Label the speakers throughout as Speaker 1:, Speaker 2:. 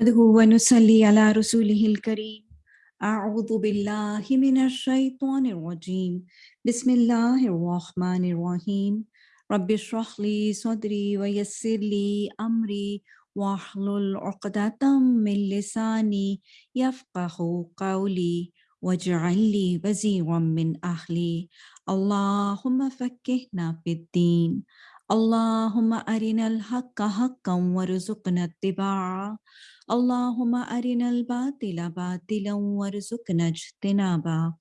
Speaker 1: نحمده ونصلي على رسوله الكريم. أعوذ بالله من الشيطان الرجيم. بسم الله الرحمن الرحيم. رب اشرح لي صدري ويسر لي أمري واحلل عقدة من لساني يفقه قولي واجعل لي وزيرا من أهلي. اللهم فكهنا في الدين. اللهم أرنا الحق حقا وارزقنا اتباعه. Allahumma arinal batila batila warzuqna jtinaba.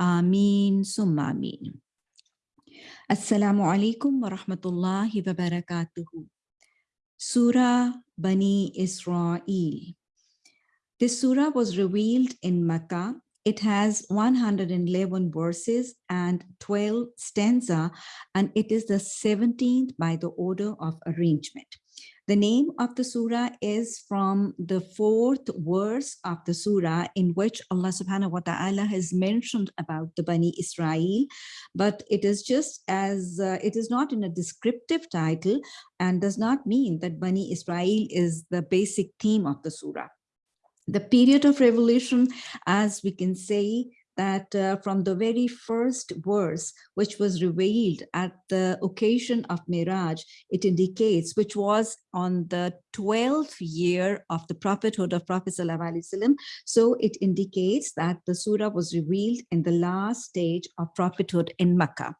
Speaker 1: Ameen summa amin. Assalamu alaikum wa rahmatullahi wa barakatuhu. Surah Bani Israel. This surah was revealed in Makkah. It has 111 verses and 12 stanza, and it is the 17th by the order of arrangement. The name of the surah is from the fourth verse of the surah in which Allah subhanahu wa ta'ala has mentioned about the Bani Israel, but it is just as uh, it is not in a descriptive title and does not mean that Bani Israel is the basic theme of the surah. The period of revolution, as we can say that uh, from the very first verse, which was revealed at the occasion of Miraj, it indicates, which was on the 12th year of the prophethood of Prophet Wasallam. So it indicates that the surah was revealed in the last stage of prophethood in Makkah.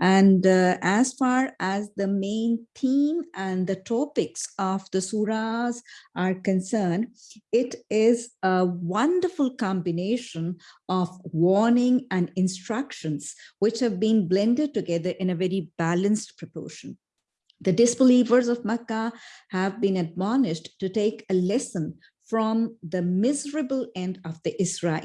Speaker 1: And uh, as far as the main theme and the topics of the surahs are concerned, it is a wonderful combination of warning and instructions, which have been blended together in a very balanced proportion. The disbelievers of Makkah have been admonished to take a lesson from the miserable end of the Israel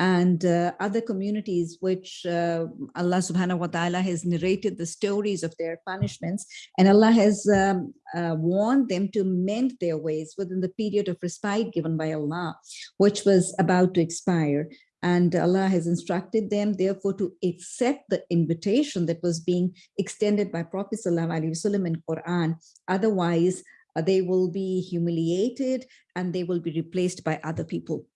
Speaker 1: and uh, other communities which uh, Allah subhanahu wa ta'ala has narrated the stories of their punishments and Allah has um, uh, warned them to mend their ways within the period of respite given by Allah, which was about to expire. And Allah has instructed them, therefore, to accept the invitation that was being extended by Prophet Wasallam in Quran. Otherwise, uh, they will be humiliated and they will be replaced by other people.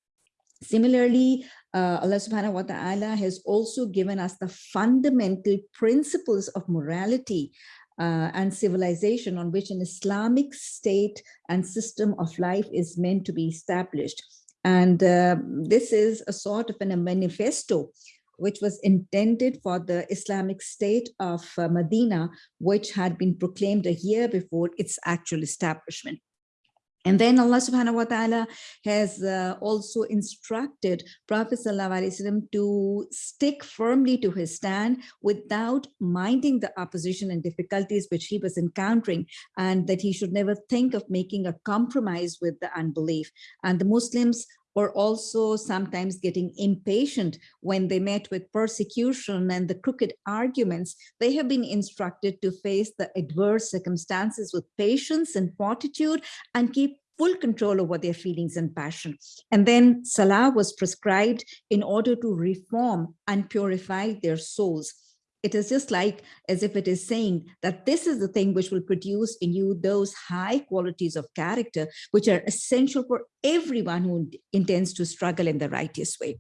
Speaker 1: Similarly, uh, Allah subhanahu wa ta'ala has also given us the fundamental principles of morality uh, and civilization on which an Islamic state and system of life is meant to be established. And uh, this is a sort of an, a manifesto which was intended for the Islamic State of uh, Medina, which had been proclaimed a year before its actual establishment. And then Allah subhanahu wa ta'ala has uh, also instructed Prophet ﷺ to stick firmly to his stand without minding the opposition and difficulties which he was encountering and that he should never think of making a compromise with the unbelief. And the Muslims were also sometimes getting impatient when they met with persecution and the crooked arguments, they have been instructed to face the adverse circumstances with patience and fortitude and keep full control over their feelings and passion. And then Salah was prescribed in order to reform and purify their souls it is just like as if it is saying that this is the thing which will produce in you those high qualities of character which are essential for everyone who intends to struggle in the righteous way.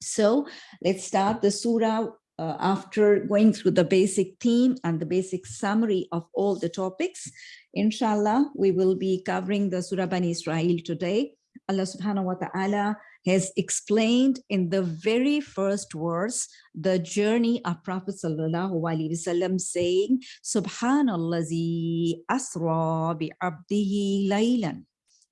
Speaker 1: So let's start the surah uh, after going through the basic theme and the basic summary of all the topics. Inshallah, we will be covering the Surah Bani Israel today. Allah subhanahu wa ta'ala has explained in the very first verse the journey of Prophet sallallahu alaihi wasallam saying subhanallazi asra bi abdihi laylan.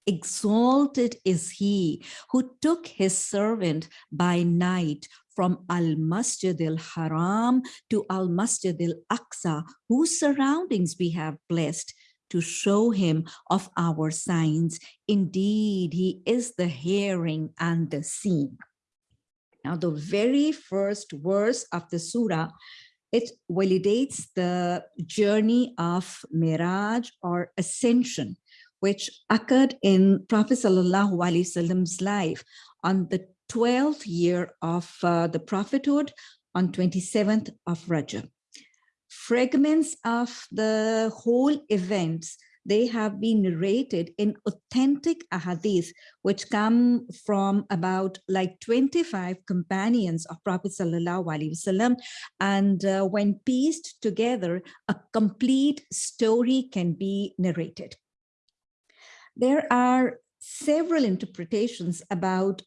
Speaker 1: Exalted is he who took his servant by night from Al-Masjid al-Haram to Al-Masjid al-Aqsa, whose surroundings we have blessed to show him of our signs. Indeed, he is the hearing and the seeing. Now, the very first verse of the surah, it validates the journey of Miraj or ascension, which occurred in Prophet Wasallam's life on the 12th year of uh, the prophethood on 27th of Rajab fragments of the whole events they have been narrated in authentic ahadith, which come from about like 25 companions of Prophet Wasallam. And uh, when pieced together, a complete story can be narrated. There are several interpretations about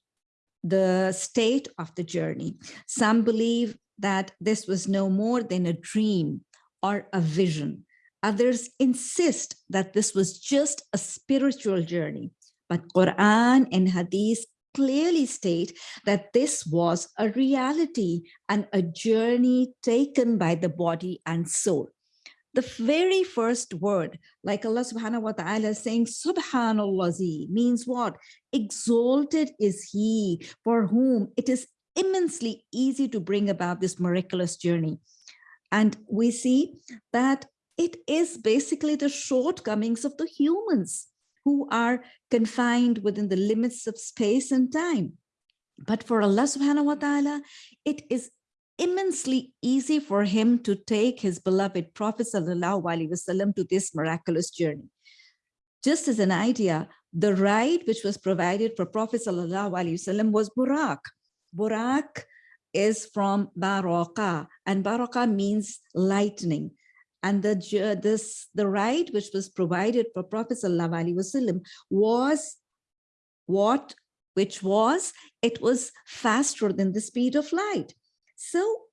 Speaker 1: the state of the journey. Some believe that this was no more than a dream or a vision. Others insist that this was just a spiritual journey. But Quran and Hadith clearly state that this was a reality and a journey taken by the body and soul. The very first word, like Allah subhanahu wa ta'ala saying, Subhanallah means what? Exalted is he for whom it is immensely easy to bring about this miraculous journey. And we see that it is basically the shortcomings of the humans who are confined within the limits of space and time. But for Allah subhanahu wa ta'ala, it is immensely easy for him to take his beloved Prophet sallallahu alaihi wasallam to this miraculous journey. Just as an idea, the ride which was provided for Prophet sallallahu alaihi wasallam was Burak. Burak is from Baraka, and Baraka means lightning. And the this the ride which was provided for Prophet Wasallam was what which was it was faster than the speed of light. So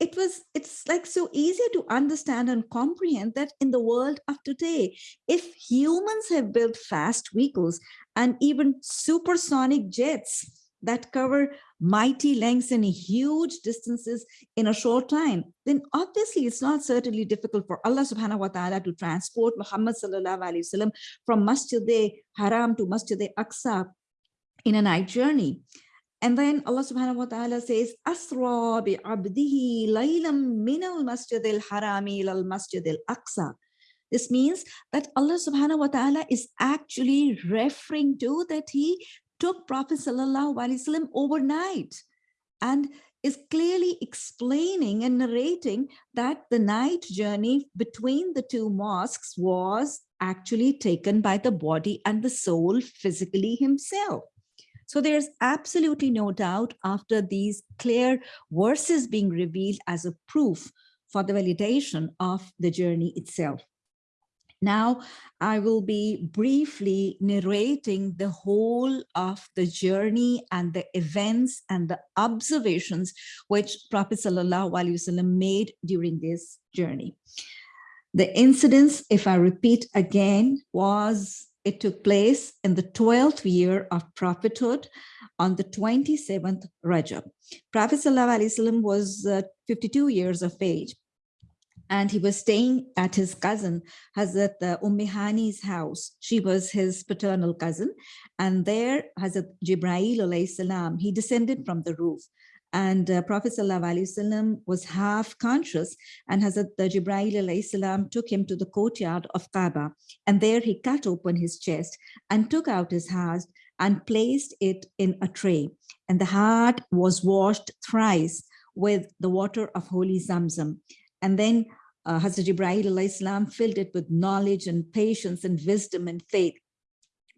Speaker 1: it was it's like so easy to understand and comprehend that in the world of today if humans have built fast vehicles and even supersonic jets that cover mighty lengths and huge distances in a short time, then obviously it's not certainly difficult for Allah subhanahu wa ta'ala to transport Muhammad sallallahu alayhi wasallam from Masjid Haram to Masjid Aqsa in a night journey. And then Allah subhanahu wa ta'ala says, Asra bi abdihi laylam min al masjid al harami al masjid al aqsa. This means that Allah subhanahu wa ta'ala is actually referring to that he took Prophet Wasallam overnight and is clearly explaining and narrating that the night journey between the two mosques was actually taken by the body and the soul physically himself. So there's absolutely no doubt after these clear verses being revealed as a proof for the validation of the journey itself. Now, I will be briefly narrating the whole of the journey and the events and the observations which Prophet Wasallam made during this journey. The incidents, if I repeat again, was it took place in the 12th year of prophethood on the 27th Rajab. Prophet Wasallam was uh, 52 years of age and he was staying at his cousin Hazrat uh, Ummi Hani's house. She was his paternal cousin. And there Hazrat Jibrail salam, he descended from the roof. And uh, Prophet ﷺ was half conscious and Hazrat uh, Jibrail salam took him to the courtyard of Kaaba. And there he cut open his chest and took out his heart and placed it in a tray. And the heart was washed thrice with the water of holy Zamzam. And then uh, Hazrat Ibrahim Islam filled it with knowledge and patience and wisdom and faith.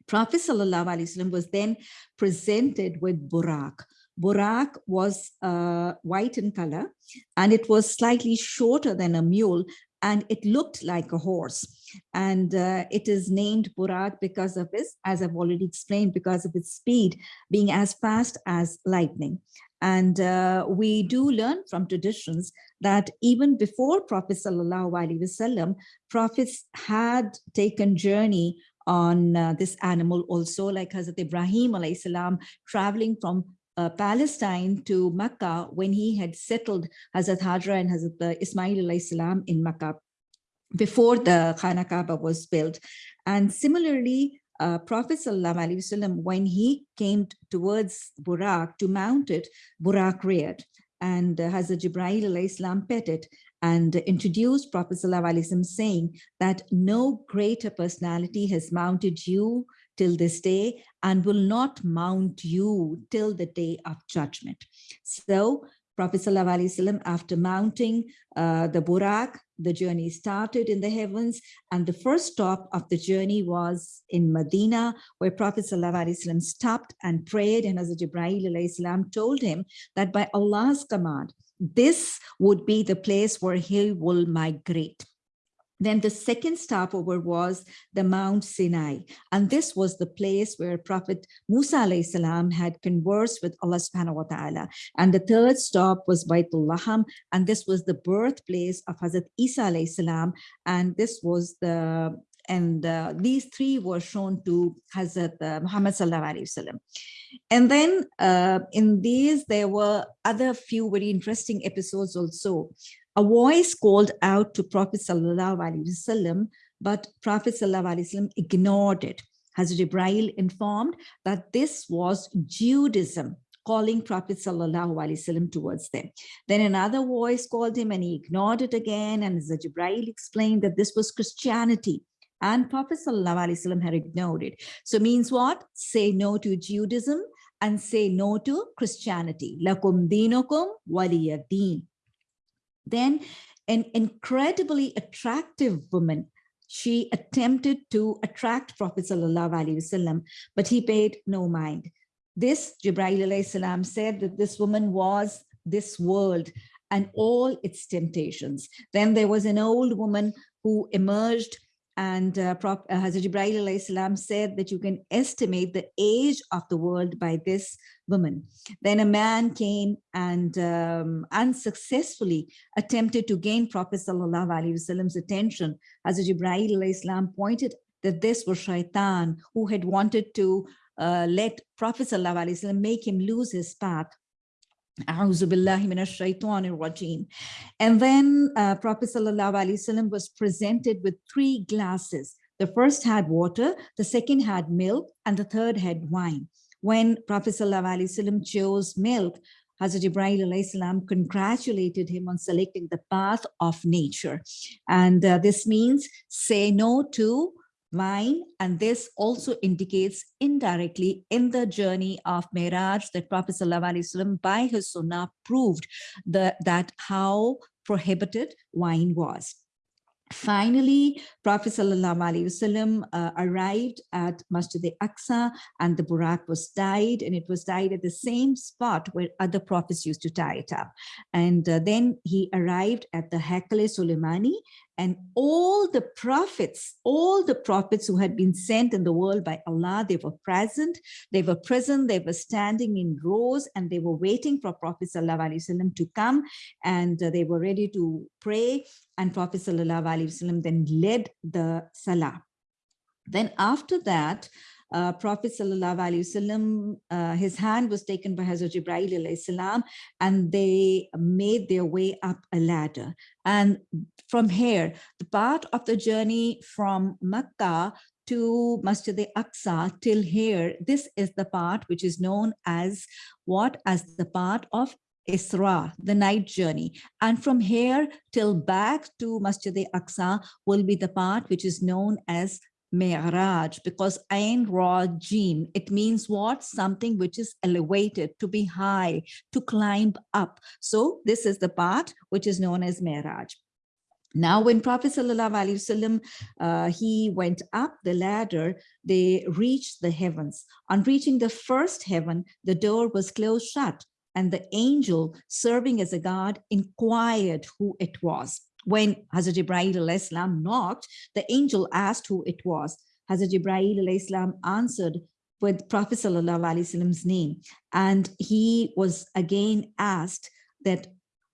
Speaker 1: Prophet Sallallahu was then presented with Burak. Burak was uh, white in color and it was slightly shorter than a mule and it looked like a horse. And uh, it is named Burak because of this, as I've already explained, because of its speed being as fast as lightning. And uh, we do learn from traditions that even before Prophet Sallallahu Alaihi Wasallam, prophets had taken journey on uh, this animal also, like Hazrat Ibrahim alayhi salam, traveling from uh, Palestine to Mecca when he had settled Hazrat Hajra and Hazrat uh, Ismail alayhi salam in Mecca before the Khana was built. And similarly, uh, Prophet Wasallam, when he came towards Burak to mount it, Burak reared and uh, Hazrat Jibreel Islam pet it and introduced Prophet Wasallam saying that no greater personality has mounted you till this day and will not mount you till the day of judgment. So Prophet Wasallam, after mounting uh, the Burak, the journey started in the heavens. And the first stop of the journey was in Medina, where Prophet Wasallam stopped and prayed. And Hazrat Alayhi told him that by Allah's command, this would be the place where he will migrate. Then the second stopover was the Mount Sinai. And this was the place where Prophet Musa salam had conversed with Allah subhanahu wa ta'ala. And the third stop was Baitul Laham. And this was the birthplace of Hazrat Isa salam. And this was the and uh, these three were shown to Hazrat uh, Muhammad sallallahu alaihi wasallam. And then uh, in these, there were other few very interesting episodes also a voice called out to Prophet Sallallahu Alaihi Wasallam, but Prophet Sallallahu Alaihi Wasallam ignored it. Hazrat Ibrahim informed that this was Judaism calling Prophet Sallallahu Alaihi Wasallam towards them. Then another voice called him and he ignored it again. And Hazrat Jibreel explained that this was Christianity and Prophet Sallallahu Alaihi Wasallam had ignored it. So means what? Say no to Judaism and say no to Christianity. Lakum dinukum waliyadeen. Then an incredibly attractive woman, she attempted to attract Prophet Wasallam, but he paid no mind. This, Jibreel said that this woman was this world and all its temptations. Then there was an old woman who emerged and uh, uh, Hazrat salam said that you can estimate the age of the world by this woman. Then a man came and um, unsuccessfully attempted to gain Prophet Wasallam's attention. Hazrat salam pointed that this was shaitan who had wanted to uh, let Prophet Wasallam make him lose his path. And then uh, Prophet ﷺ was presented with three glasses. The first had water, the second had milk, and the third had wine. When Prophet ﷺ chose milk, Hazrat Ibrahim congratulated him on selecting the path of nature. And uh, this means say no to wine. And this also indicates indirectly in the journey of Miraj that Prophet ﷺ by his sunnah proved the, that how prohibited wine was. Finally, Prophet Wasallam uh, arrived at Masjid al-Aqsa and the Burak was tied and it was tied at the same spot where other prophets used to tie it up. And uh, then he arrived at the Hekale Suleimani and all the prophets, all the prophets who had been sent in the world by Allah, they were present, they were present, they were standing in rows and they were waiting for Prophet Wasallam to come and uh, they were ready to pray and Prophet ﷺ then led the Salah. Then after that, uh, Prophet Sallallahu uh, his hand was taken by Hazrat Jibreel and they made their way up a ladder. And from here, the part of the journey from Makkah to Masjid al-Aqsa till here, this is the part which is known as what? As the part of Isra, the night journey. And from here till back to Masjid al-Aqsa will be the part which is known as Mi'raj because Ain Ra Jim, it means what? Something which is elevated, to be high, to climb up. So this is the part which is known as Mi'raj. Now, when Prophet Sallallahu uh, he went up the ladder, they reached the heavens. On reaching the first heaven, the door was closed shut and the angel serving as a guard inquired who it was. When Hazrat Ibrahim knocked, the angel asked who it was. Hazrat Ibrahim answered with Prophet Wasallam's name. And he was again asked that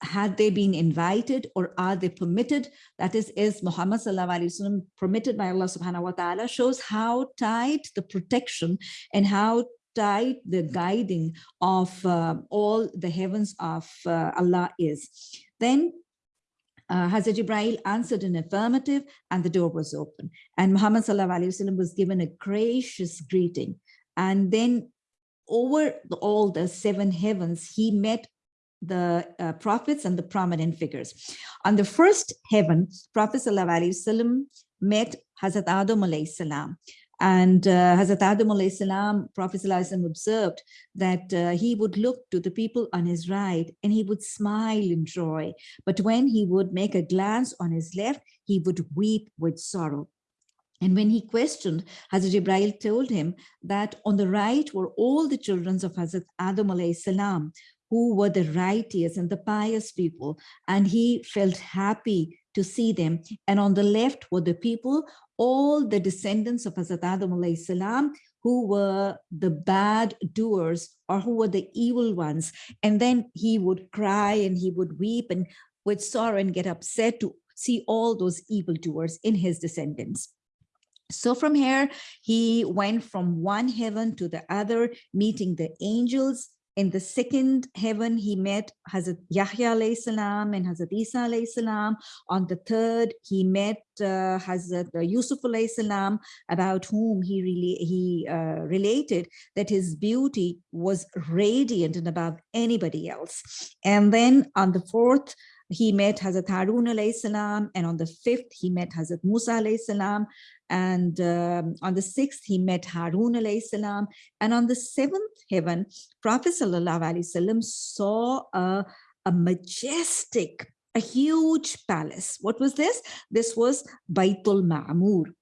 Speaker 1: had they been invited or are they permitted? That is, is Muhammad Wasallam permitted by Allah subhanahu wa ta'ala shows how tight the protection and how tight the guiding of uh, all the heavens of uh, Allah is. Then uh, Hazrat Ibrahim answered an affirmative and the door was open. And Muhammad Wasallam was given a gracious greeting. And then over all the seven heavens, he met the uh, prophets and the prominent figures. On the first heaven, Prophet Wasallam met Hazrat Adam salam. And uh, Hazrat Adam alayhi salam, Prophet salam observed that uh, he would look to the people on his right and he would smile in joy. But when he would make a glance on his left, he would weep with sorrow. And when he questioned, Hazrat Ibrahim told him that on the right were all the children of Hazrat Adam alayhi salam, who were the righteous and the pious people. And he felt happy to see them. And on the left were the people, all the descendants of Hazrat Adam salam, who were the bad doers or who were the evil ones. And then he would cry and he would weep and with sorrow and get upset to see all those evil doers in his descendants. So from here, he went from one heaven to the other, meeting the angels. In the second heaven, he met Hazrat Yahya salam and Hazrat Isa salam. On the third, he met uh, Hazrat Yusuf salam, about whom he really he uh, related that his beauty was radiant and above anybody else. And then on the fourth, he met Hazrat Harun alayhi salam, and on the fifth, he met Hazrat Musa alayhi salam, and um, on the sixth, he met Harun alayhi salam, and on the seventh heaven, Prophet sallallahu alaihi wasallam saw a, a majestic, a huge palace. What was this? This was Baitul Ma'mur.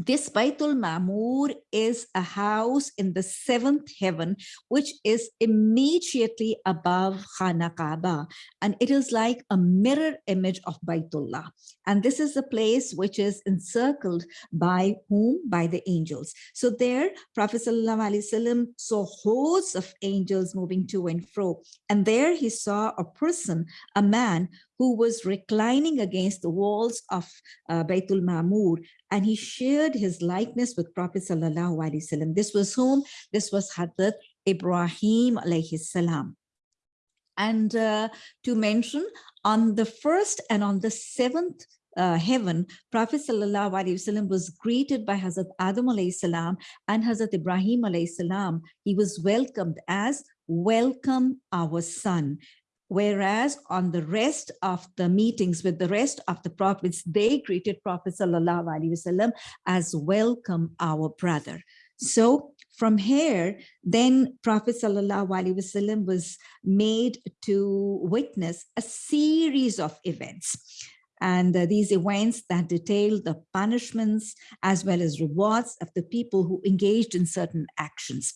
Speaker 1: This Baitul Mamur is a house in the seventh heaven, which is immediately above Khana. And it is like a mirror image of Baitullah. And this is the place which is encircled by whom? By the angels. So there, Prophet ﷺ saw hosts of angels moving to and fro. And there he saw a person, a man who was reclining against the walls of uh, Baitul Mamur, and he shared his likeness with Prophet Sallallahu Alaihi Wasallam. This was whom? This was Hadrat Ibrahim alayhi salam. And uh, to mention, on the first and on the seventh uh, heaven, Prophet Wasallam was greeted by Hazrat Adam salam and Hazrat Ibrahim salam. He was welcomed as welcome our son. Whereas on the rest of the meetings with the rest of the prophets, they greeted Prophet Wasallam as welcome our brother. So from here, then Prophet Wasallam was made to witness a series of events. And uh, these events that detail the punishments as well as rewards of the people who engaged in certain actions.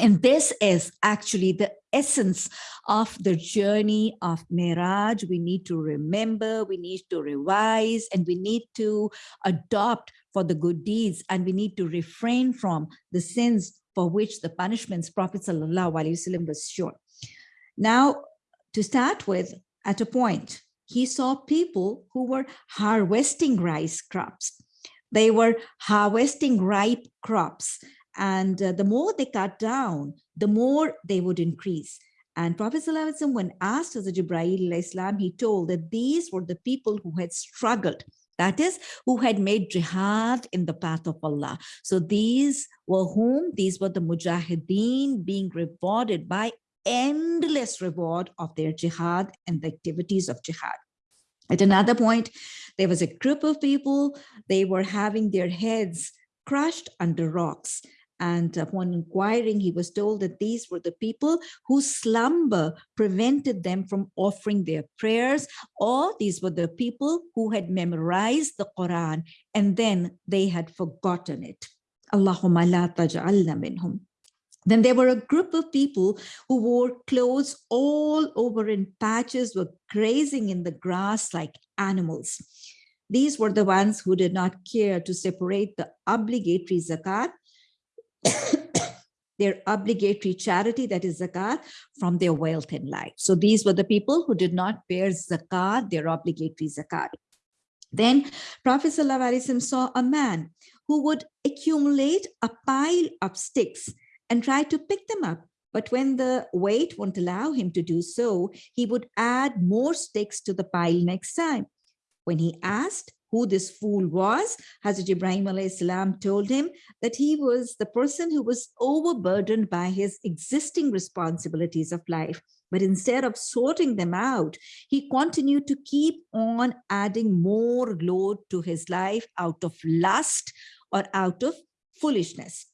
Speaker 1: And this is actually the essence of the journey of Miraj. We need to remember, we need to revise, and we need to adopt for the good deeds, and we need to refrain from the sins for which the punishments Prophet ﷺ was sure. Now, to start with, at a point, he saw people who were harvesting rice crops. They were harvesting ripe crops and uh, the more they cut down, the more they would increase. And Prophet ﷺ, when asked as a Jibreel Islam, he told that these were the people who had struggled. That is, who had made jihad in the path of Allah. So these were whom? These were the mujahideen being rewarded by endless reward of their jihad and the activities of jihad. At another point, there was a group of people, they were having their heads crushed under rocks. And uh, upon inquiring, he was told that these were the people whose slumber prevented them from offering their prayers, or these were the people who had memorized the Quran and then they had forgotten it. Allahumma la taj'alna minhum. Then there were a group of people who wore clothes all over in patches, were grazing in the grass like animals. These were the ones who did not care to separate the obligatory zakat their obligatory charity, that is zakat, from their wealth and life. So these were the people who did not bear zakat, their obligatory zakat. Then Prophet ﷺ saw a man who would accumulate a pile of sticks and try to pick them up. But when the weight won't allow him to do so, he would add more sticks to the pile next time. When he asked, who this fool was, Hazrat Ibrahim salam told him that he was the person who was overburdened by his existing responsibilities of life. But instead of sorting them out, he continued to keep on adding more load to his life out of lust or out of foolishness.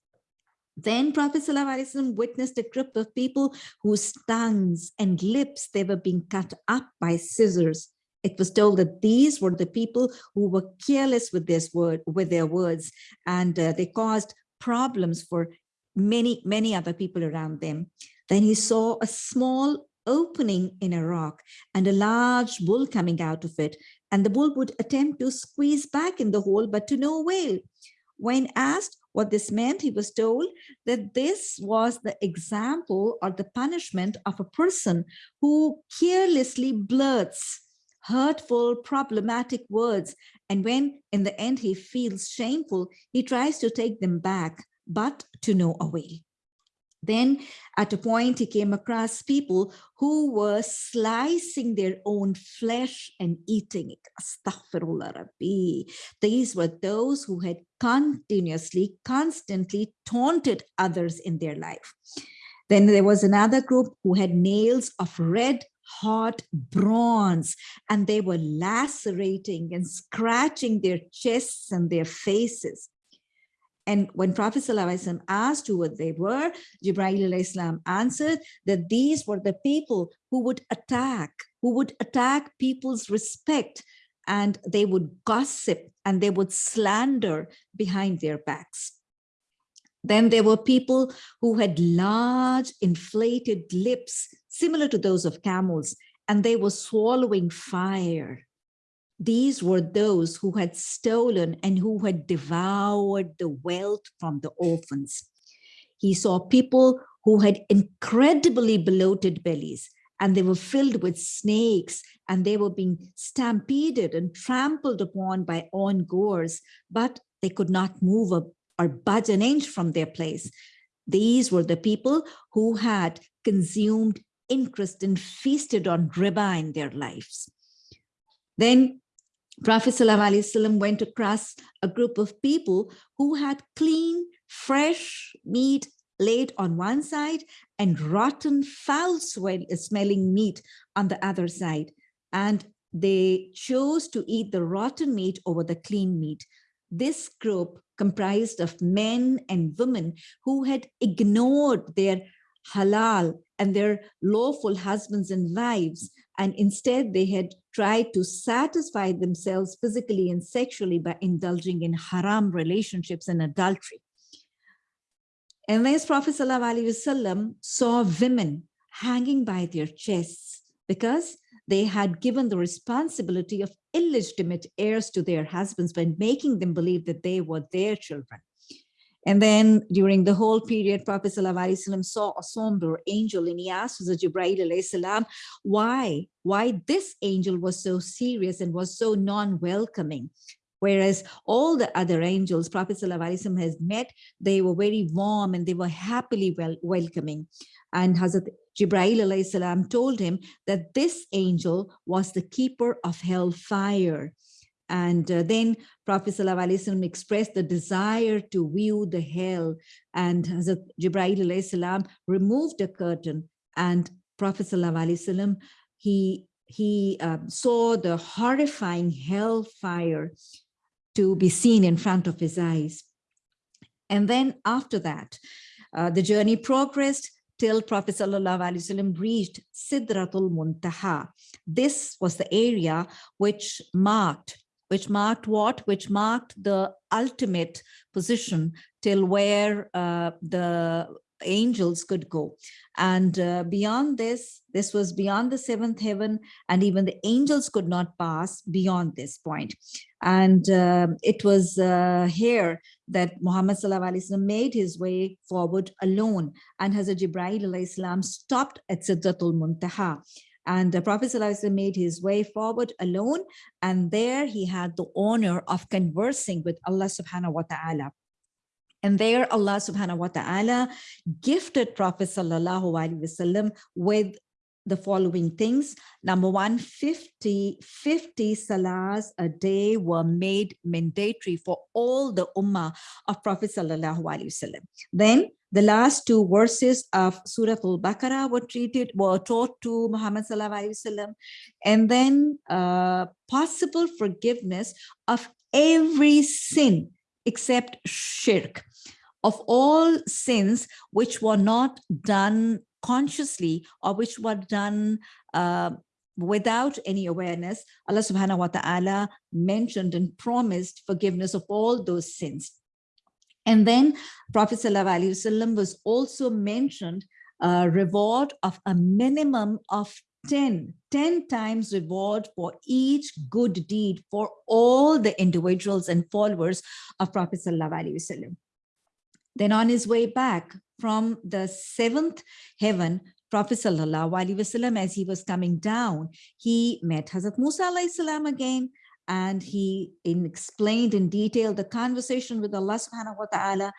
Speaker 1: Then Prophet ﷺ witnessed a group of people whose tongues and lips, they were being cut up by scissors. It was told that these were the people who were careless with this word, with their words, and uh, they caused problems for many, many other people around them. Then he saw a small opening in a rock and a large bull coming out of it. And the bull would attempt to squeeze back in the hole, but to no avail. When asked what this meant, he was told that this was the example or the punishment of a person who carelessly blurts hurtful, problematic words. And when in the end he feels shameful, he tries to take them back, but to no avail. Then at a point, he came across people who were slicing their own flesh and eating it. These were those who had continuously, constantly taunted others in their life. Then there was another group who had nails of red hot bronze and they were lacerating and scratching their chests and their faces. And when Prophet ﷺ asked who they were, Jibreel answered that these were the people who would attack, who would attack people's respect and they would gossip and they would slander behind their backs. Then there were people who had large inflated lips, similar to those of camels, and they were swallowing fire. These were those who had stolen and who had devoured the wealth from the orphans. He saw people who had incredibly bloated bellies and they were filled with snakes and they were being stampeded and trampled upon by ongoers, but they could not move a, or budge an inch from their place. These were the people who had consumed interest and feasted on riba in their lives. Then Prophet ﷺ went across a group of people who had clean, fresh meat laid on one side and rotten, foul smelling meat on the other side. And they chose to eat the rotten meat over the clean meat. This group comprised of men and women who had ignored their halal and their lawful husbands and wives and instead they had tried to satisfy themselves physically and sexually by indulging in haram relationships and adultery. And then Prophet ﷺ saw women hanging by their chests because they had given the responsibility of illegitimate heirs to their husbands by making them believe that they were their children. And then during the whole period, Prophet ﷺ saw a somber angel and he asked Hazrat Jibreel why, why this angel was so serious and was so non-welcoming. Whereas all the other angels Prophet ﷺ has met, they were very warm and they were happily well welcoming. And Hazrat Jibreel told him that this angel was the keeper of hellfire and uh, then Prophet ﷺ expressed the desire to view the hell and Hazrat Jibreel removed the curtain and Prophet ﷺ, he, he um, saw the horrifying hellfire to be seen in front of his eyes. And then after that, uh, the journey progressed till Prophet ﷺ reached Sidratul Muntaha. This was the area which marked which marked what? Which marked the ultimate position till where uh, the angels could go. And uh, beyond this, this was beyond the seventh heaven, and even the angels could not pass beyond this point. And uh, it was uh, here that Muhammad made his way forward alone, and Hazrat Jibreel stopped at Sidratul Muntaha. And the Prophet ﷺ made his way forward alone. And there he had the honor of conversing with Allah subhanahu wa ta'ala. And there Allah subhanahu wa ta'ala gifted Prophet sallallahu alaihi wasallam with the following things. Number one, 50, 50 salahs a day were made mandatory for all the ummah of Prophet sallallahu alaihi wasallam. Then the last two verses of Surah Al-Baqarah were treated, were taught to Muhammad sallallahu alaihi wasallam, and then uh, possible forgiveness of every sin except shirk. of all sins which were not done consciously or which were done uh, without any awareness, Allah subhanahu wa ta'ala mentioned and promised forgiveness of all those sins. And then Prophet Wasallam was also mentioned a reward of a minimum of 10, 10 times reward for each good deed for all the individuals and followers of Prophet Wasallam. Then on his way back from the seventh heaven, Prophet Wasallam, as he was coming down, he met Hazrat Musa salam again, and he in explained in detail the conversation with Allah subhanahu wa ta'ala.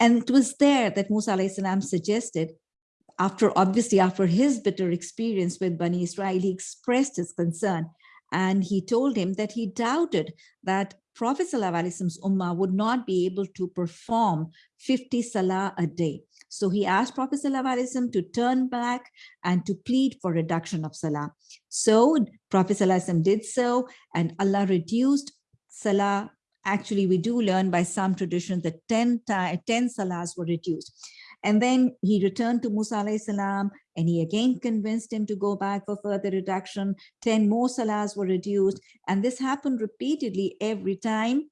Speaker 1: And it was there that Musa salam suggested, after obviously after his bitter experience with Bani Israel, he expressed his concern and he told him that he doubted that Prophet Wasallam's ummah would not be able to perform 50 salah a day. So he asked Prophet Wasallam to turn back and to plead for reduction of salah. So Prophet Wasallam did so and Allah reduced salah. Actually, we do learn by some traditions that 10, 10 salahs were reduced. And then he returned to Musa salam and he again convinced him to go back for further reduction. 10 more salahs were reduced. And this happened repeatedly every time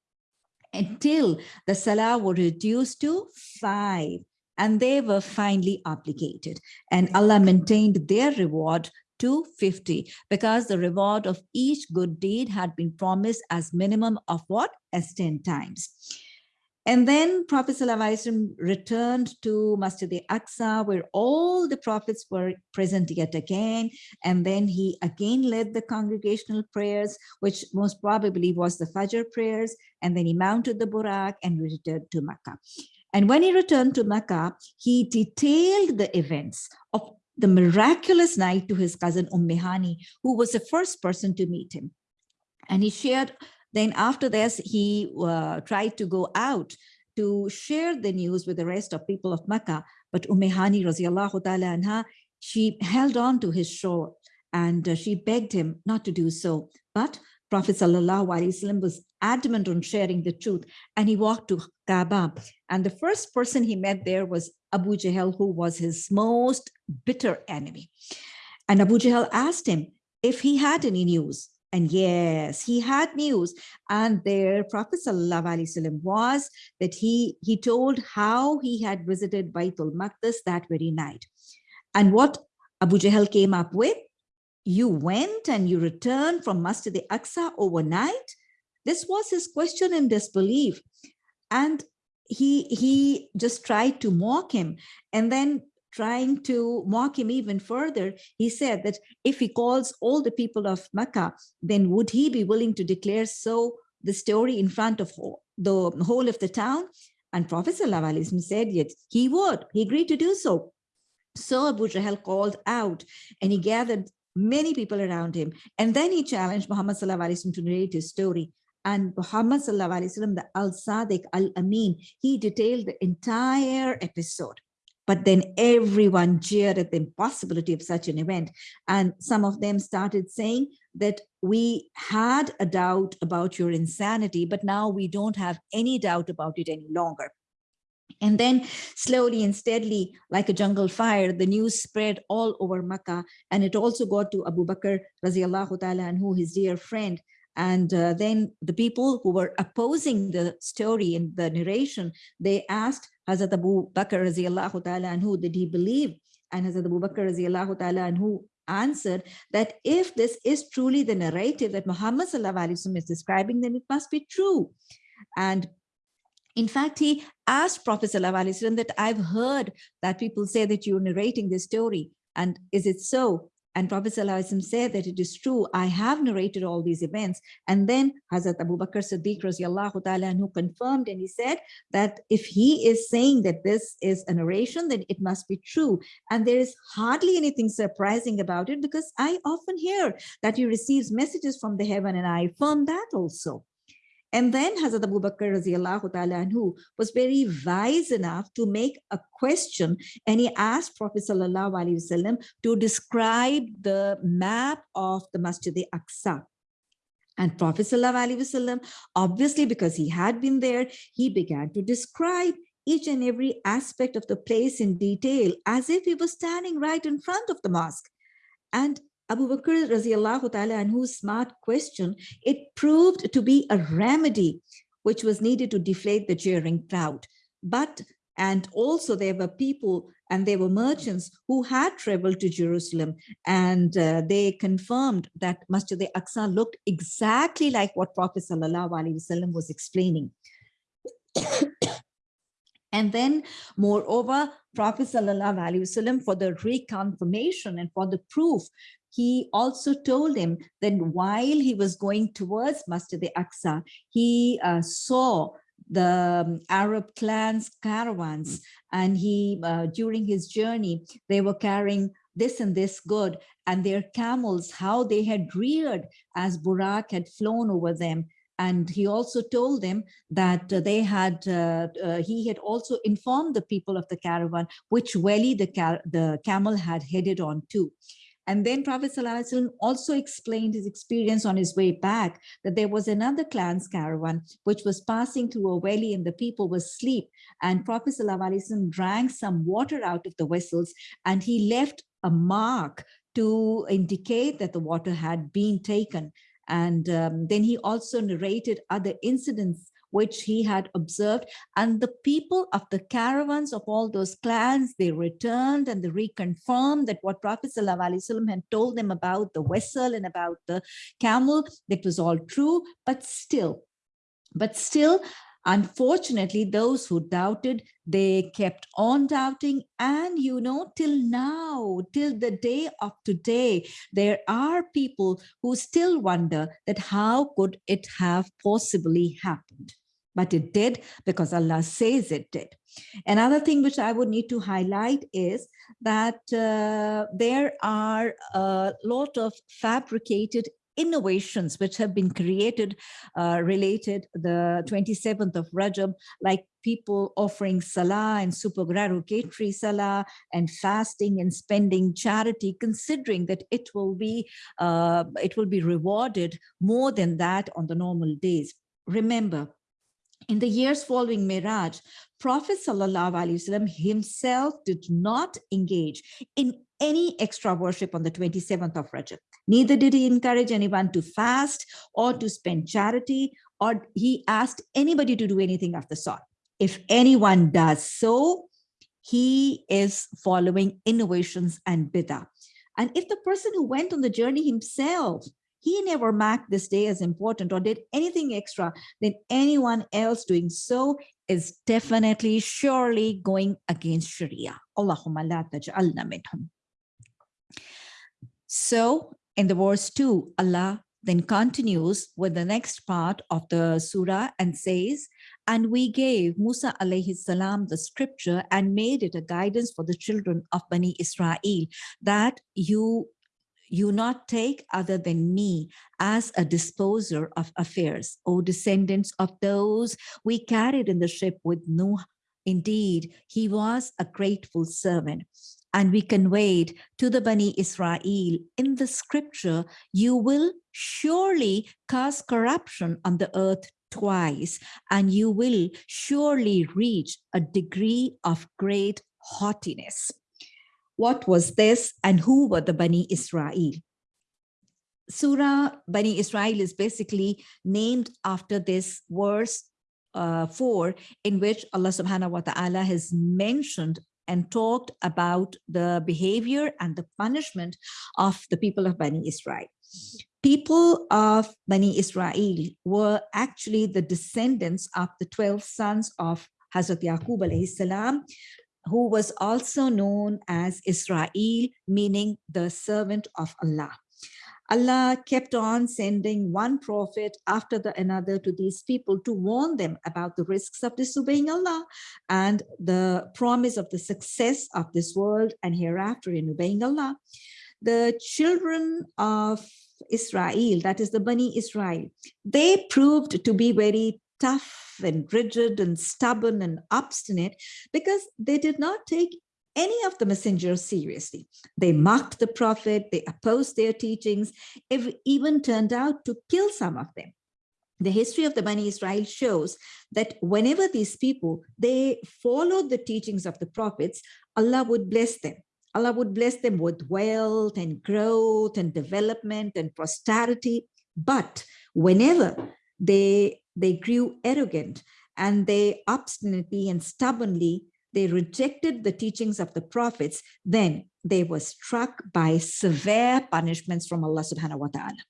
Speaker 1: until the salah were reduced to five and they were finally obligated and Allah maintained their reward to 50 because the reward of each good deed had been promised as minimum of what as 10 times and then Prophet ﷺ returned to Masjid al-Aqsa where all the prophets were present yet again. And then he again led the congregational prayers, which most probably was the Fajr prayers. And then he mounted the Burak and returned to Makkah. And when he returned to Mecca, he detailed the events of the miraculous night to his cousin Ummihani, who was the first person to meet him. And he shared, then after this, he uh, tried to go out to share the news with the rest of people of Mecca. But Ummihani, radiallahu she held on to his shore and uh, she begged him not to do so. But Prophet Wasallam was adamant on sharing the truth and he walked to Kaaba. And the first person he met there was Abu Jahl, who was his most bitter enemy. And Abu Jahl asked him if he had any news. And yes, he had news. And there Prophet Wasallam was that he, he told how he had visited Baitul Maqdis that very night. And what Abu Jahl came up with you went and you returned from Masjid al-Aqsa overnight? This was his question in disbelief. And he, he just tried to mock him. And then trying to mock him even further, he said that if he calls all the people of Mecca, then would he be willing to declare so the story in front of the whole of the town? And Prophet ﷺ said, yes, he would. He agreed to do so. So Abu Jahl called out and he gathered many people around him. And then he challenged Muhammad to narrate his story. And Muhammad the Al-Sadiq Al-Amin, he detailed the entire episode. But then everyone jeered at the impossibility of such an event. And some of them started saying that we had a doubt about your insanity, but now we don't have any doubt about it any longer. And then slowly and steadily, like a jungle fire, the news spread all over Makkah. And it also got to Abu Bakr, ta'ala, and who his dear friend. And uh, then the people who were opposing the story and the narration, they asked Hazrat Abu Bakr, ta'ala, and who did he believe? And Hazrat Abu Bakr, ta'ala, and who answered that if this is truly the narrative that Muhammad is describing, then it must be true. And in fact, he asked Prophet ﷺ that I've heard that people say that you're narrating this story. And is it so? And Prophet ﷺ said that it is true. I have narrated all these events. And then Hazrat Abu Bakr Siddiq ta'ala who confirmed and he said that if he is saying that this is a narration, then it must be true. And there is hardly anything surprising about it because I often hear that he receives messages from the heaven and I affirm that also. And then Hazrat Abu Bakr anhu was very wise enough to make a question and he asked Prophet sallallahu alaihi wasallam to describe the map of the Masjid al-Aqsa. And Prophet sallallahu alaihi wasallam, obviously because he had been there, he began to describe each and every aspect of the place in detail as if he was standing right in front of the mosque. And Abu Bakr radiallahu ta'ala anhu's smart question, it proved to be a remedy which was needed to deflate the jeering crowd. But, and also there were people and there were merchants who had traveled to Jerusalem and uh, they confirmed that Masjid al-Aqsa looked exactly like what Prophet sallallahu wasallam was explaining. And then moreover, Prophet Sallallahu Wasallam for the reconfirmation and for the proof, he also told him that while he was going towards Masjid al-Aqsa, he uh, saw the um, Arab clans caravans and he uh, during his journey they were carrying this and this good and their camels how they had reared as Burak had flown over them. And he also told them that they had uh, uh, he had also informed the people of the caravan which valley the the camel had headed on to and then Prophet ﷺ also explained his experience on his way back that there was another clan's caravan which was passing through a valley and the people were asleep. And Prophet ﷺ drank some water out of the vessels and he left a mark to indicate that the water had been taken. And um, then he also narrated other incidents which he had observed. And the people of the caravans of all those clans, they returned and they reconfirmed that what Prophet ﷺ had told them about the vessel and about the camel, that was all true, but still, but still, Unfortunately, those who doubted, they kept on doubting. And, you know, till now, till the day of today, there are people who still wonder that how could it have possibly happened? But it did because Allah says it did. Another thing which I would need to highlight is that uh, there are a lot of fabricated innovations which have been created uh, related the 27th of Rajab, like people offering salah and supererogatory salah and fasting and spending charity, considering that it will be uh, it will be rewarded more than that on the normal days. Remember, in the years following Miraj, Prophet Wasallam himself did not engage in any extra worship on the 27th of Rajab. Neither did he encourage anyone to fast or to spend charity, or he asked anybody to do anything of the sort. If anyone does so, he is following innovations and bidah. And if the person who went on the journey himself, he never marked this day as important or did anything extra, then anyone else doing so is definitely, surely going against Sharia. Allahumma la taj'alna minhum. So in the verse 2, Allah then continues with the next part of the surah and says, and we gave Musa alayhi salam the scripture and made it a guidance for the children of Bani Israel that you you not take other than me as a disposer of affairs, O descendants of those we carried in the ship with Nuh. Indeed, he was a grateful servant and we conveyed to the Bani Israel in the scripture, you will surely cause corruption on the earth twice, and you will surely reach a degree of great haughtiness. What was this and who were the Bani Israel? Surah Bani Israel is basically named after this verse uh, 4 in which Allah subhanahu wa ta'ala has mentioned and talked about the behavior and the punishment of the people of Bani Israel. People of Bani Israel were actually the descendants of the 12 sons of Hazrat Yaqub alayhi salam, who was also known as Israel, meaning the servant of Allah. Allah kept on sending one prophet after the another to these people to warn them about the risks of disobeying Allah and the promise of the success of this world and hereafter in obeying Allah. The children of Israel, that is the Bani Israel, they proved to be very tough and rigid and stubborn and obstinate because they did not take any of the messengers seriously. They mocked the prophet, they opposed their teachings, even turned out to kill some of them. the history of the Bani Israel shows that whenever these people, they followed the teachings of the prophets, Allah would bless them. Allah would bless them with wealth and growth and development and prosperity. But whenever they, they grew arrogant and they obstinately and stubbornly, they rejected the teachings of the prophets, then they were struck by severe punishments from Allah subhanahu wa ta'ala.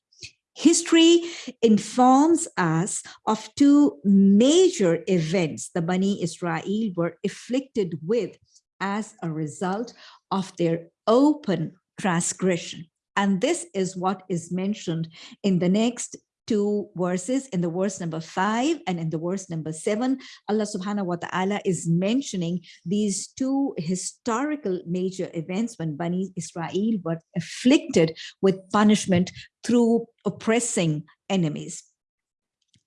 Speaker 1: History informs us of two major events the Bani Israel were afflicted with as a result of their open transgression. And this is what is mentioned in the next two verses in the verse number five and in the verse number seven, Allah subhanahu wa ta'ala is mentioning these two historical major events when Bani Israel were afflicted with punishment through oppressing enemies.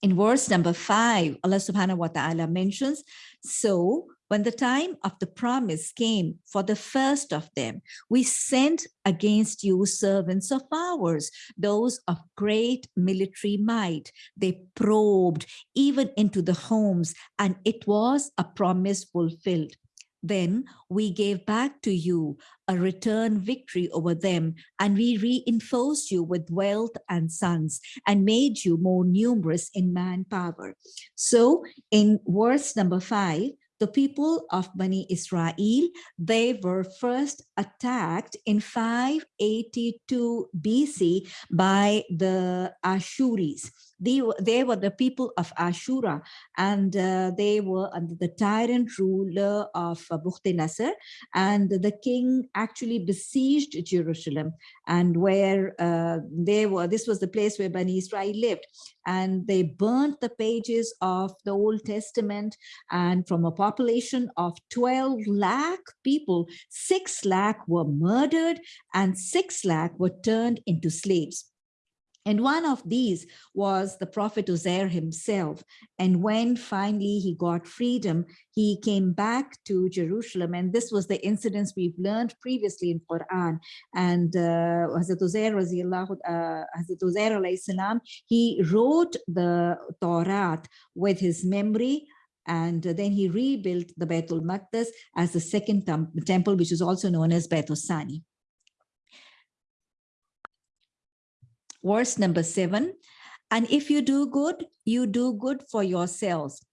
Speaker 1: In verse number five, Allah subhanahu wa ta'ala mentions, so when the time of the promise came for the first of them, we sent against you servants of ours, those of great military might. They probed even into the homes, and it was a promise fulfilled. Then we gave back to you a return victory over them, and we reinforced you with wealth and sons, and made you more numerous in manpower. So in verse number five, the people of Bani Israel, they were first attacked in 582 BC by the Ashuris. They were, they were the people of Ashura and uh, they were under the tyrant ruler of uh, and the king actually besieged Jerusalem and where uh, they were, this was the place where Bani Israel lived and they burnt the pages of the Old Testament and from a population of 12 lakh people, 6 lakh were murdered and 6 lakh were turned into slaves. And one of these was the prophet Uzair himself. And when finally he got freedom, he came back to Jerusalem. And this was the incidents we've learned previously in Quran. And uh, Hazrat Uzair, uh, Hazrat Uzair he wrote the Torah with his memory and then he rebuilt the Baitul Maqdis as the second temple, which is also known as Baitul Sani. Verse number seven. And if you do good, you do good for yourselves.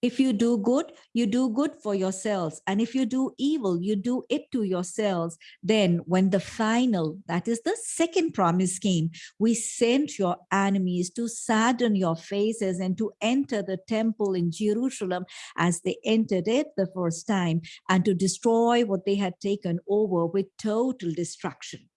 Speaker 1: If you do good, you do good for yourselves. And if you do evil, you do it to yourselves. Then when the final, that is the second promise came, we sent your enemies to sadden your faces and to enter the temple in Jerusalem as they entered it the first time and to destroy what they had taken over with total destruction.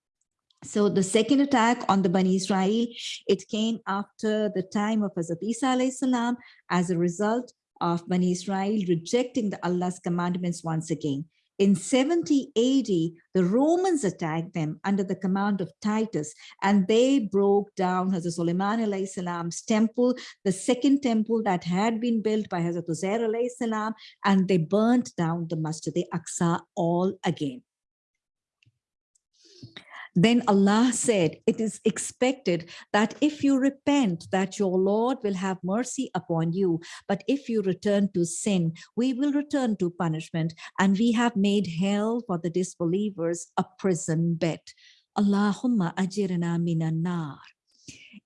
Speaker 1: So the second attack on the Bani Israel, it came after the time of Hazrat Isa salam as a result of Bani Israel rejecting the Allah's commandments once again. In 70 AD, the Romans attacked them under the command of Titus, and they broke down Hazrat Sulaiman salam's temple, the second temple that had been built by Hazrat Uzair salam, and they burnt down the Masjid al-Aqsa all again. Then Allah said, it is expected that if you repent, that your Lord will have mercy upon you. But if you return to sin, we will return to punishment. And we have made hell for the disbelievers a prison bed. Allahumma ajirna minan nar.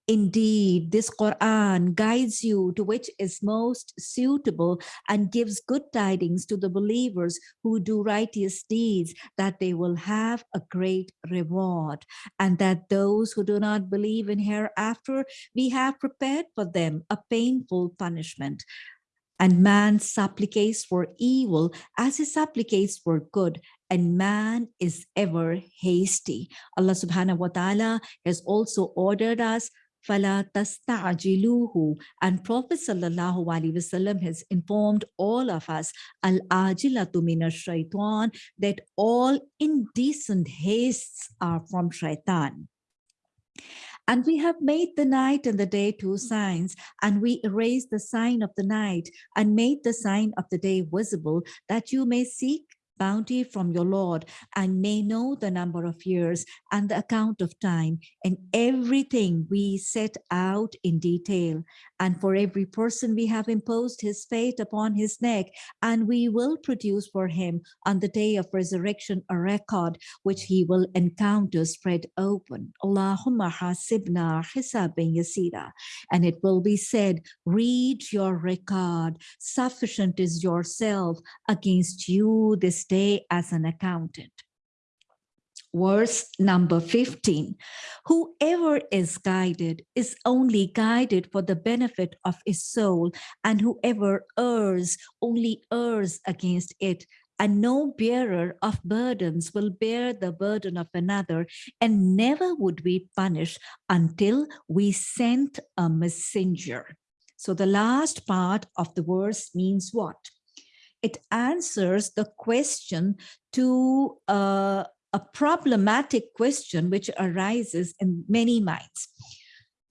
Speaker 1: Indeed, this Quran guides you to which is most suitable and gives good tidings to the believers who do righteous deeds that they will have a great reward and that those who do not believe in hereafter, we have prepared for them a painful punishment. And man supplicates for evil as he supplicates for good and man is ever hasty. Allah subhanahu wa ta'ala has also ordered us فَلَا تَسْتَعْجِلُوهُ And Prophet sallallahu alaihi wasallam has informed all of us, al-ajilatu mina shaitan, that all indecent hastes are from shaitan. And we have made the night and the day two signs, and we erased the sign of the night and made the sign of the day visible, that you may seek bounty from your Lord and may know the number of years and the account of time and everything we set out in detail. And for every person we have imposed his fate upon his neck and we will produce for him on the day of resurrection a record which he will encounter spread open. Allahumma hasibna hisabin yasira. And it will be said, read your record. Sufficient is yourself against you this day as an accountant. Verse number 15, whoever is guided is only guided for the benefit of his soul and whoever errs only errs against it and no bearer of burdens will bear the burden of another and never would we punish until we sent a messenger. So the last part of the verse means what? It answers the question to uh, a problematic question which arises in many minds.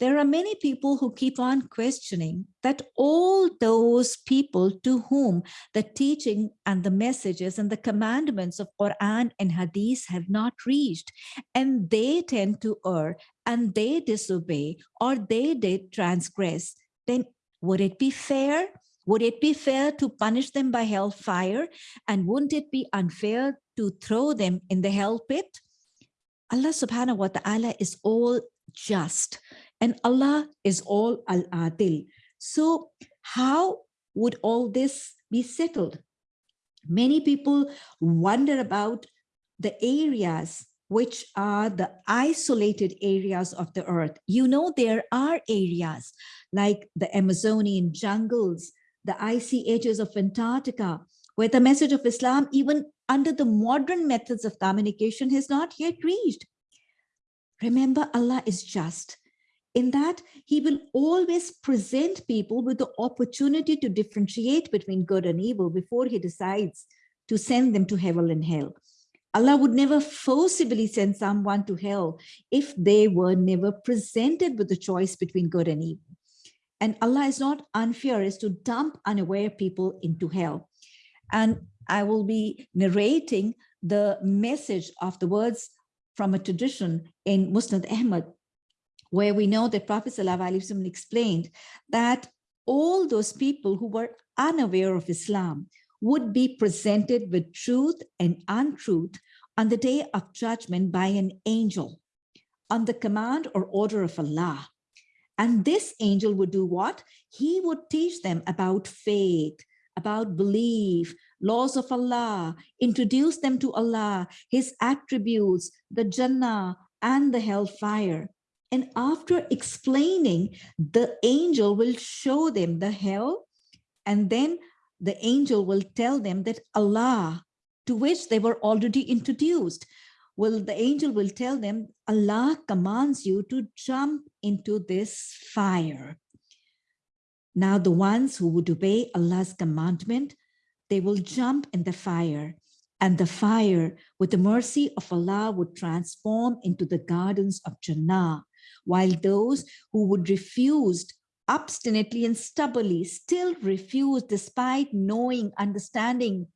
Speaker 1: There are many people who keep on questioning that all those people to whom the teaching and the messages and the commandments of Quran and Hadith have not reached, and they tend to err and they disobey or they did transgress, then would it be fair would it be fair to punish them by hellfire? And wouldn't it be unfair to throw them in the hell pit? Allah subhanahu wa ta'ala is all just and Allah is all al-adil. So how would all this be settled? Many people wonder about the areas which are the isolated areas of the earth. You know, there are areas like the Amazonian jungles, the icy edges of Antarctica, where the message of Islam, even under the modern methods of communication, has not yet reached. Remember, Allah is just in that he will always present people with the opportunity to differentiate between good and evil before he decides to send them to heaven and hell. Allah would never forcibly send someone to hell if they were never presented with the choice between good and evil. And Allah is not unfair is to dump unaware people into hell. And I will be narrating the message of the words from a tradition in Musnad Ahmad, where we know that Prophet ﷺ explained that all those people who were unaware of Islam would be presented with truth and untruth on the day of judgment by an angel on the command or order of Allah. And this angel would do what? He would teach them about faith, about belief, laws of Allah, introduce them to Allah, his attributes, the Jannah and the hellfire. And after explaining, the angel will show them the hell and then the angel will tell them that Allah, to which they were already introduced, will the angel will tell them, Allah commands you to jump into this fire. Now the ones who would obey Allah's commandment, they will jump in the fire and the fire with the mercy of Allah would transform into the gardens of Jannah, while those who would refuse obstinately and stubbornly still refuse despite knowing, understanding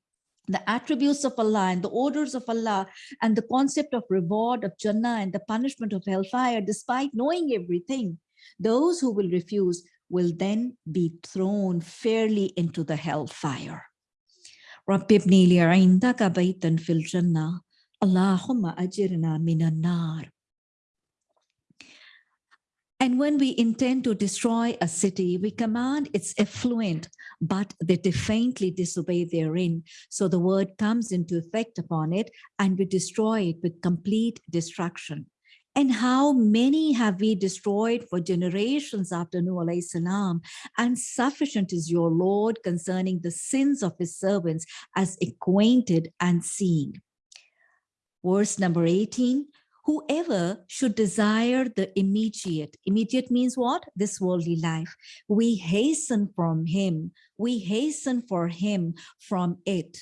Speaker 1: the attributes of Allah and the orders of Allah and the concept of reward of Jannah and the punishment of hellfire, despite knowing everything, those who will refuse will then be thrown fairly into the hellfire. رب ابني لي عندك بيتا في الجنة اللهم أجرنا من النار and when we intend to destroy a city, we command its effluent, but they defiantly disobey therein. So the word comes into effect upon it and we destroy it with complete destruction. And how many have we destroyed for generations after Nuh alayhi salam? And sufficient is your Lord concerning the sins of his servants as acquainted and seeing. Verse number 18, whoever should desire the immediate, immediate means what? This worldly life. We hasten from him, we hasten for him from it.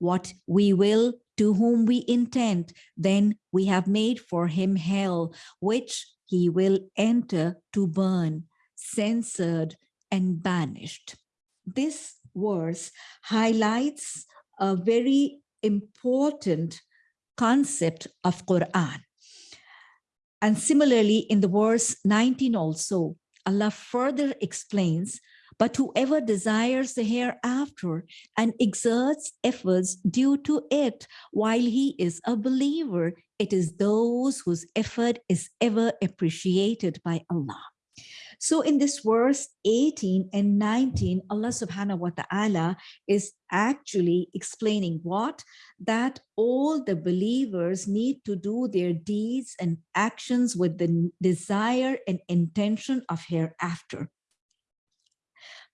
Speaker 1: What we will to whom we intend, then we have made for him hell, which he will enter to burn, censored and banished. This verse highlights a very important concept of Quran. And similarly, in the verse 19 also, Allah further explains, but whoever desires the hereafter and exerts efforts due to it while he is a believer, it is those whose effort is ever appreciated by Allah. So in this verse 18 and 19, Allah subhanahu wa ta'ala is actually explaining what? That all the believers need to do their deeds and actions with the desire and intention of hereafter.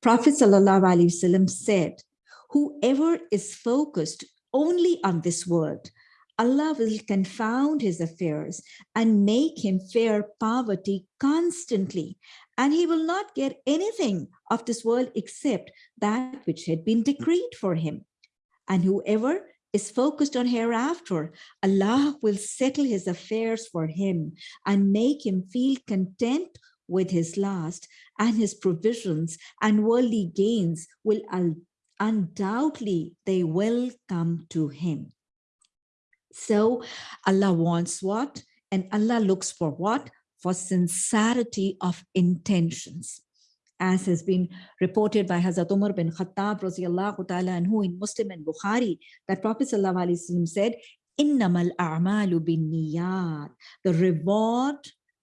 Speaker 1: Prophet wasallam said, whoever is focused only on this world, Allah will confound his affairs and make him fear poverty constantly and he will not get anything of this world except that which had been decreed for him. And whoever is focused on hereafter, Allah will settle his affairs for him and make him feel content with his last and his provisions and worldly gains will undoubtedly they will come to him. So Allah wants what? And Allah looks for what? For sincerity of intentions. As has been reported by Hazrat Umar bin Khattab ta'ala and who in Muslim and Bukhari, that Prophet said, Innamal a'malu bin niyat. The reward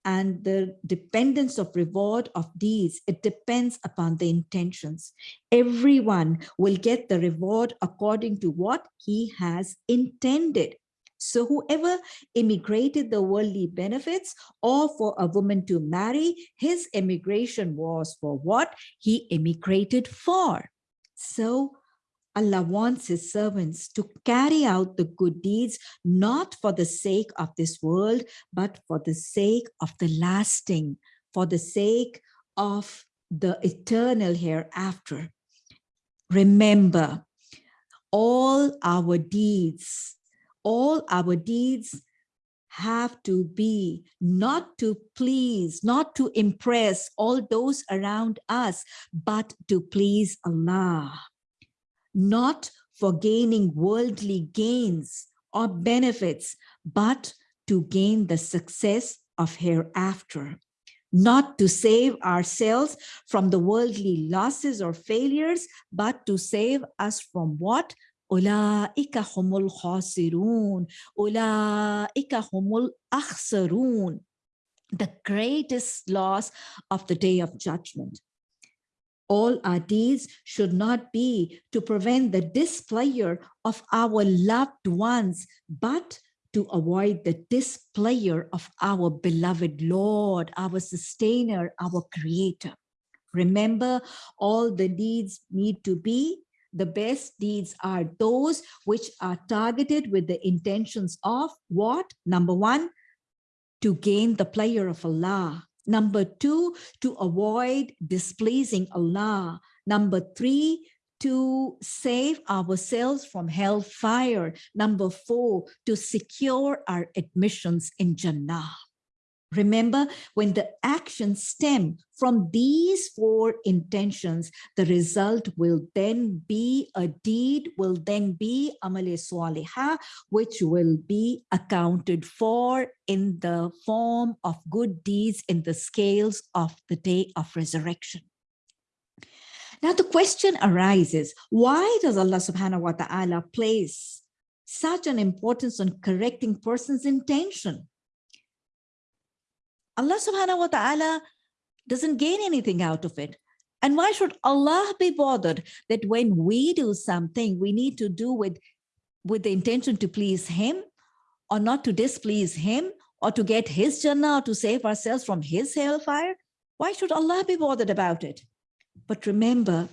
Speaker 1: and the dependence of reward of deeds, it depends upon the intentions. Everyone will get the reward according to what he has intended. So whoever immigrated the worldly benefits or for a woman to marry, his immigration was for what he immigrated for. So Allah wants his servants to carry out the good deeds, not for the sake of this world, but for the sake of the lasting, for the sake of the eternal hereafter. Remember, all our deeds all our deeds have to be not to please, not to impress all those around us, but to please Allah. Not for gaining worldly gains or benefits, but to gain the success of hereafter. Not to save ourselves from the worldly losses or failures, but to save us from what? أولئك هم الخاسرون أولئك هم الأخسرون the greatest loss of the day of judgment. All our deeds should not be to prevent the displeasure of our loved ones, but to avoid the displeasure of our beloved Lord, our sustainer, our creator. Remember, all the deeds need to be the best deeds are those which are targeted with the intentions of what? Number one, to gain the pleasure of Allah. Number two, to avoid displeasing Allah. Number three, to save ourselves from hellfire. Number four, to secure our admissions in Jannah. Remember, when the actions stem from these four intentions, the result will then be a deed, will then be amale swaliha, which will be accounted for in the form of good deeds in the scales of the day of resurrection. Now the question arises, why does Allah subhanahu wa ta'ala place such an importance on correcting person's intention? Allah subhanahu wa ta'ala doesn't gain anything out of it. And why should Allah be bothered that when we do something, we need to do with, with the intention to please him or not to displease him or to get his Jannah or to save ourselves from his hellfire? Why should Allah be bothered about it? But remember,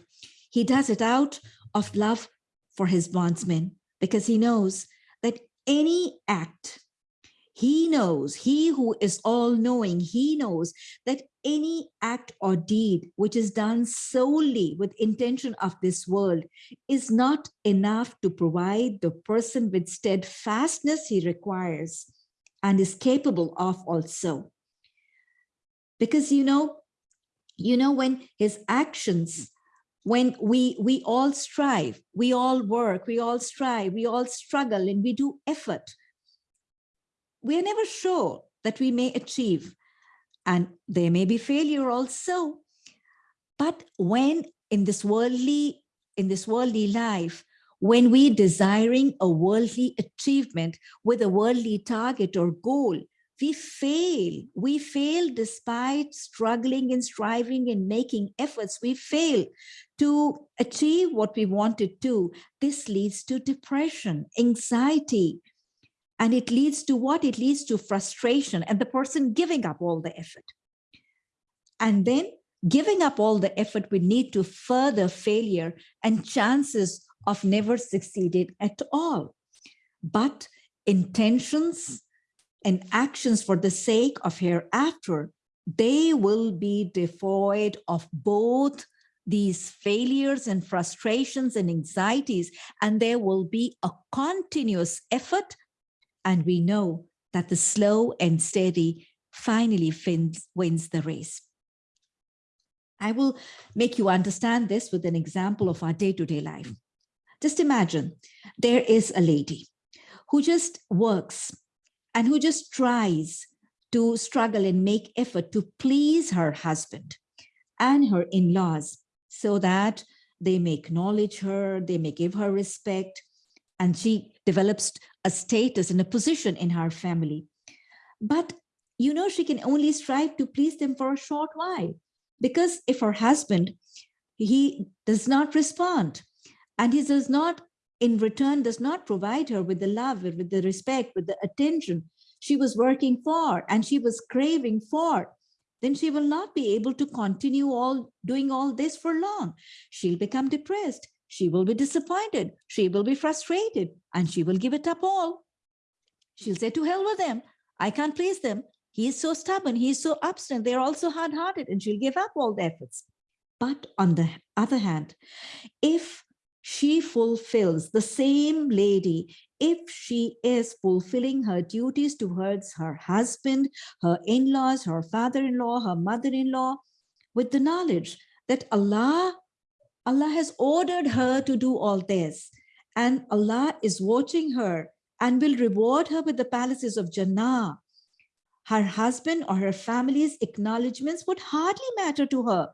Speaker 1: he does it out of love for his bondsmen because he knows that any act he knows, he who is all knowing, he knows that any act or deed which is done solely with intention of this world is not enough to provide the person with steadfastness he requires and is capable of also. Because, you know, you know, when his actions when we we all strive we all work we all strive we all struggle and we do effort we are never sure that we may achieve and there may be failure also but when in this worldly in this worldly life when we desiring a worldly achievement with a worldly target or goal we fail. We fail despite struggling and striving and making efforts. We fail to achieve what we wanted to. This leads to depression, anxiety, and it leads to what? It leads to frustration and the person giving up all the effort. And then giving up all the effort would lead to further failure and chances of never succeeding at all. But intentions and actions for the sake of hereafter, they will be devoid of both these failures and frustrations and anxieties, and there will be a continuous effort. And we know that the slow and steady finally wins, wins the race. I will make you understand this with an example of our day-to-day -day life. Just imagine there is a lady who just works and who just tries to struggle and make effort to please her husband and her in-laws so that they may acknowledge her, they may give her respect, and she develops a status and a position in her family. But you know, she can only strive to please them for a short while because if her husband, he does not respond and he does not in return does not provide her with the love, with the respect, with the attention she was working for and she was craving for, then she will not be able to continue all doing all this for long. She'll become depressed. She will be disappointed. She will be frustrated and she will give it up all. She'll say to hell with them. I can't please them. He is so stubborn. He is so obstinate. They're also hard-hearted and she'll give up all the efforts. But on the other hand, if she fulfills the same lady if she is fulfilling her duties towards her husband, her in-laws, her father-in-law, her mother-in-law, with the knowledge that Allah, Allah has ordered her to do all this. And Allah is watching her and will reward her with the palaces of Jannah. Her husband or her family's acknowledgements would hardly matter to her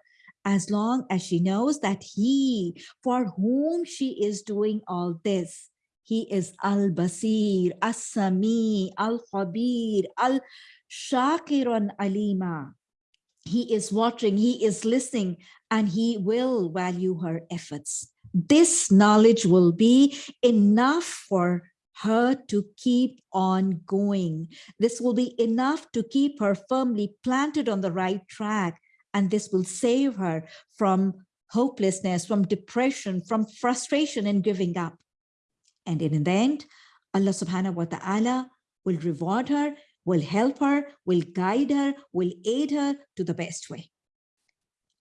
Speaker 1: as long as she knows that he for whom she is doing all this he is Al-Basir, As-Sami, Al-Khabir, Al-Shakirun Alima. He is watching, he is listening, and he will value her efforts. This knowledge will be enough for her to keep on going. This will be enough to keep her firmly planted on the right track. And this will save her from hopelessness, from depression, from frustration and giving up. And in the end, Allah subhanahu wa ta'ala will reward her, will help her, will guide her, will aid her to the best way.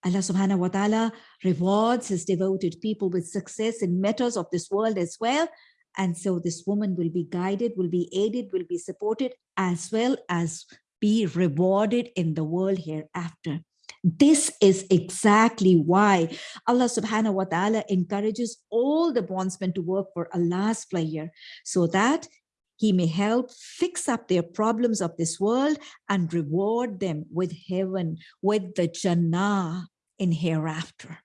Speaker 1: Allah subhanahu wa ta'ala rewards his devoted people with success in matters of this world as well. And so this woman will be guided, will be aided, will be supported, as well as be rewarded in the world hereafter. This is exactly why Allah subhanahu wa ta'ala encourages all the bondsmen to work for Allah's pleasure so that he may help fix up their problems of this world and reward them with heaven, with the Jannah in hereafter.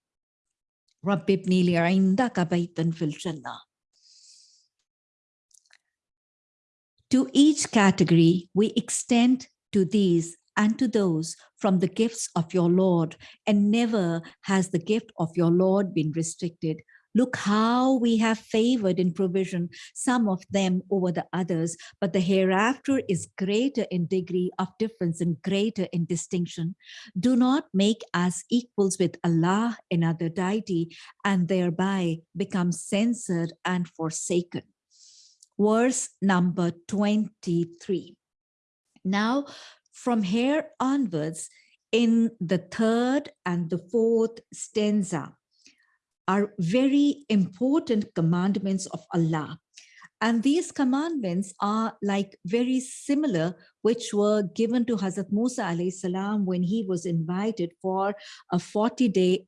Speaker 1: Rabbib Nili Ainda Kabaitan Fil Jannah. To each category, we extend to these and to those from the gifts of your Lord, and never has the gift of your Lord been restricted Look how we have favored in provision some of them over the others, but the hereafter is greater in degree of difference and greater in distinction. Do not make us equals with Allah, another deity, and thereby become censored and forsaken. Verse number 23. Now, from here onwards, in the third and the fourth stanza are very important commandments of Allah. And these commandments are like very similar, which were given to Hazrat Musa salam when he was invited for a 40 day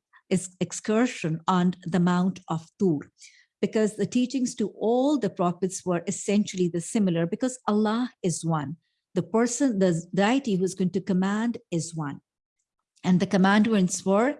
Speaker 1: excursion on the Mount of Tur because the teachings to all the prophets were essentially the similar because Allah is one. The person, the deity who's going to command is one. And the commandments were,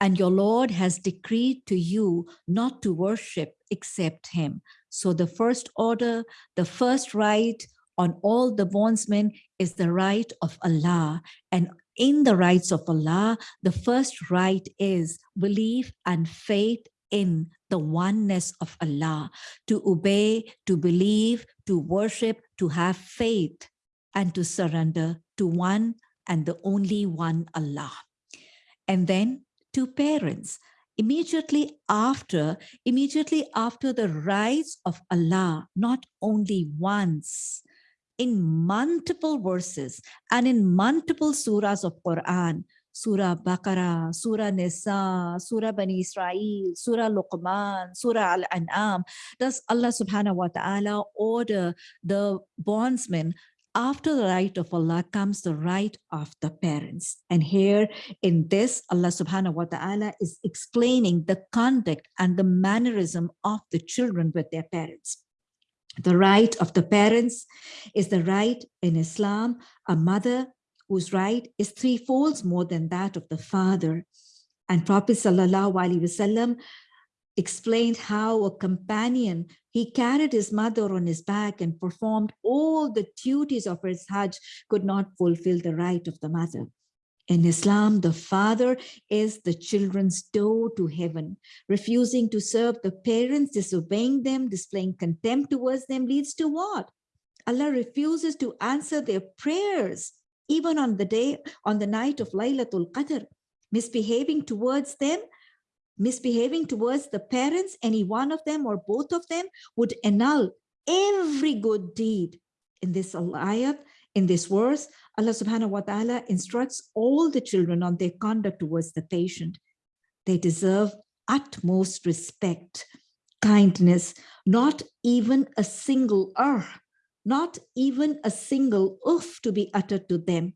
Speaker 1: and your Lord has decreed to you not to worship except him. So the first order, the first right on all the bondsmen is the right of Allah. And in the rights of Allah, the first right is belief and faith in the oneness of Allah, to obey, to believe, to worship, to have faith, and to surrender to one and the only one Allah. And then to parents, immediately after, immediately after the rise of Allah, not only once, in multiple verses and in multiple surahs of Quran, Surah Baqarah, Surah Nisa, Surah Bani Israel, Surah Luqman, Surah Al-An'am, does Allah subhanahu wa ta'ala order the bondsmen after the right of Allah comes the right of the parents. And here in this, Allah subhanahu wa ta'ala is explaining the conduct and the mannerism of the children with their parents. The right of the parents is the right in Islam, a mother whose right is three folds more than that of the father. And Prophet Sallallahu Alaihi Wasallam explained how a companion, he carried his mother on his back and performed all the duties of his Hajj, could not fulfill the right of the mother. In Islam, the father is the children's door to heaven. Refusing to serve the parents, disobeying them, displaying contempt towards them leads to what? Allah refuses to answer their prayers, even on the day, on the night of Laylatul Qadr. Misbehaving towards them misbehaving towards the parents, any one of them or both of them would annul every good deed. In this ayat, in this verse, Allah subhanahu wa ta'ala instructs all the children on their conduct towards the patient. They deserve utmost respect, kindness, not even a single er, not even a single oof to be uttered to them.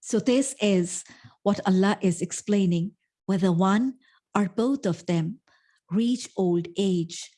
Speaker 1: So this is what Allah is explaining whether one or both of them reach old age.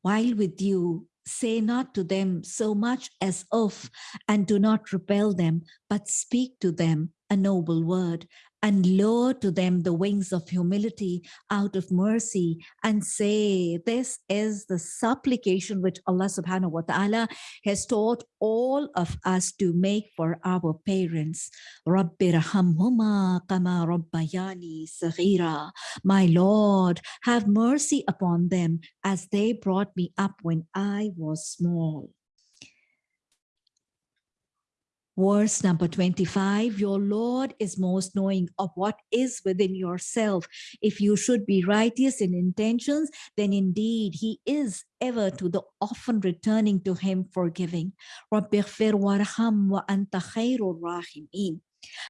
Speaker 1: While with you, say not to them so much as of, and do not repel them, but speak to them a noble word and lower to them the wings of humility out of mercy and say, this is the supplication which Allah subhanahu wa ta'ala has taught all of us to make for our parents. Rabbi kama rabbayani saghira. My Lord, have mercy upon them as they brought me up when I was small. Verse number 25, your Lord is most knowing of what is within yourself. If you should be righteous in intentions, then indeed he is ever to the often returning to him forgiving. رَبِّ اغْفِرْ وَارْحَمْ وَأَنْتَ خَيْرُ الرَّاحِمِينَ